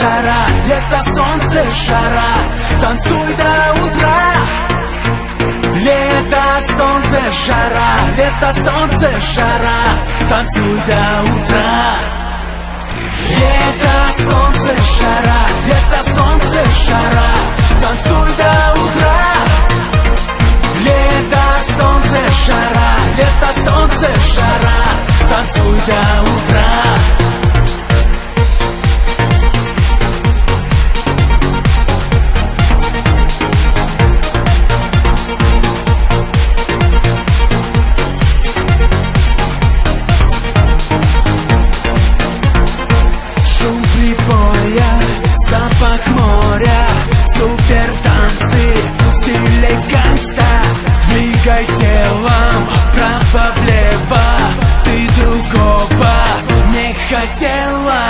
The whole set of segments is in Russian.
жара, лето, солнце, жара. Танцуй до утра. Лето, солнце, жара, лето, солнце, жара. Танцуй до утра. Лето, солнце, жара, лето, солнце, жара. Танцуй до утра. Лето, солнце, жара, лето, солнце, жара. Танцуй до утра daylight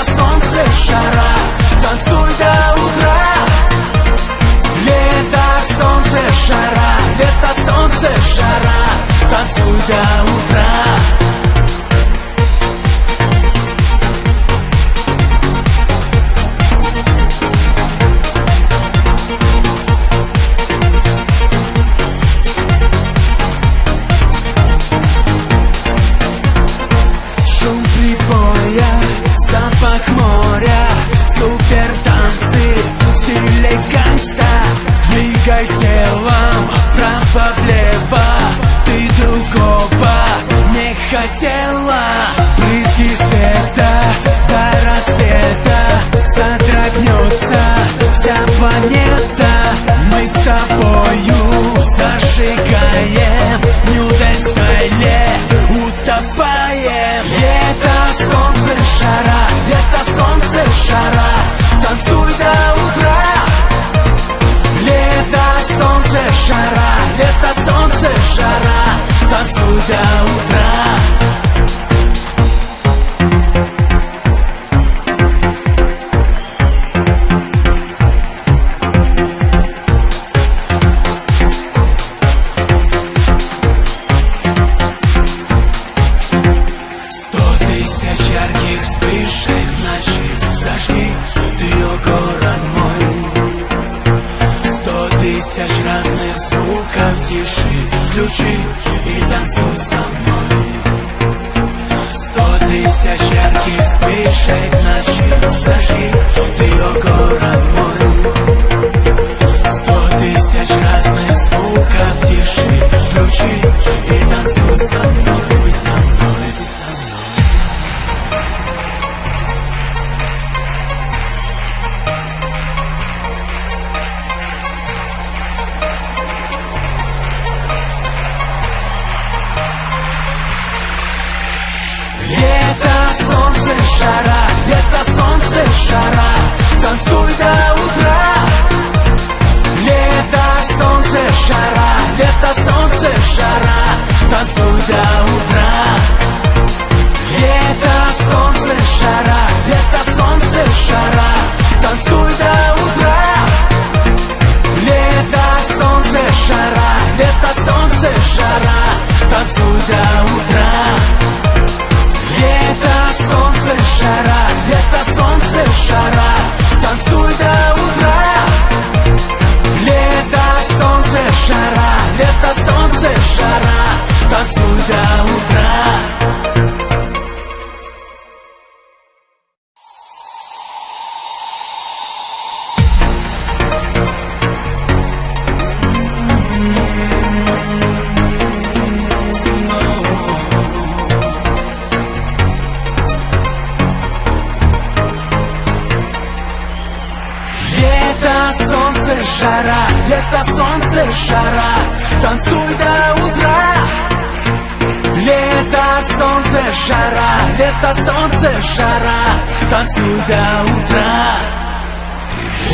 только тело Брызги света до рассвета Содрогнется вся планета. Мы с тобою зажигаем Нюдаль в утопаем. Лето, солнце, шара, Лето, солнце, жара. Танцуй до утра. Лето, солнце, жара Лето, солнце, жара. Танцуй до утра. потише включи и танцуй со мной. Сто тысяч ярких вспышек ночи зажги, ты, о город мой. Сто тысяч разных звуков тиши включи и танцуй со мной, со мной. танцуй до утра солнце, жара, лето, солнце, жара, танцуй до утра. Лето, солнце, жара, лето, солнце, жара, танцуй до утра.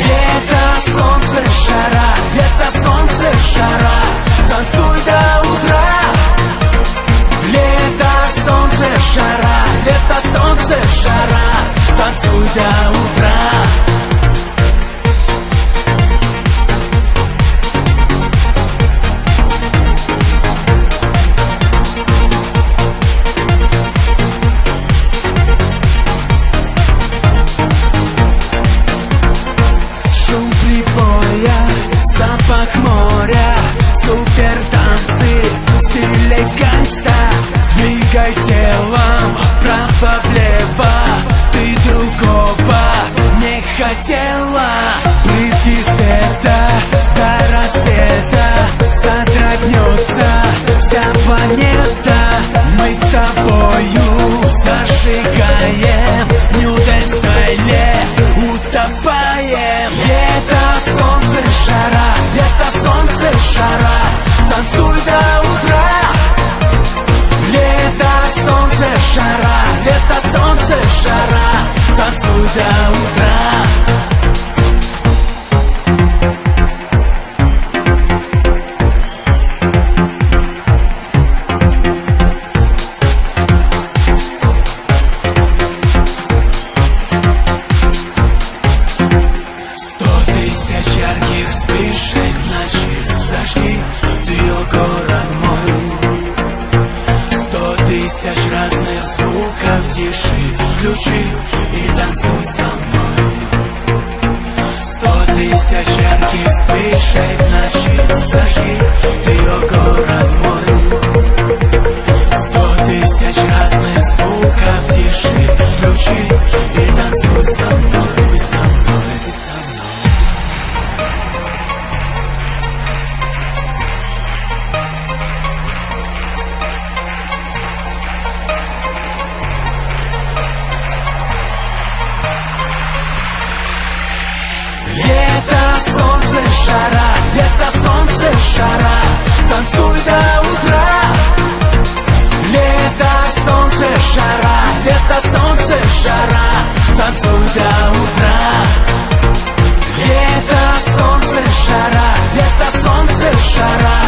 Лето, солнце, жара, лето, солнце, жара, танцуй до утра. Лето, солнце, жара, лето, солнце, жара, танцуй до утра. Marcela включи и танцуй со мной. Сто тысяч ярких вспышек в ночи Зажги ты, о город мой. Сто тысяч разных звуков тиши Включи и жара Танцуй до утра. Лето, солнце, жара Лето, солнце, жара Танцуй до утра. Лето, солнце, жара Лето, солнце, жара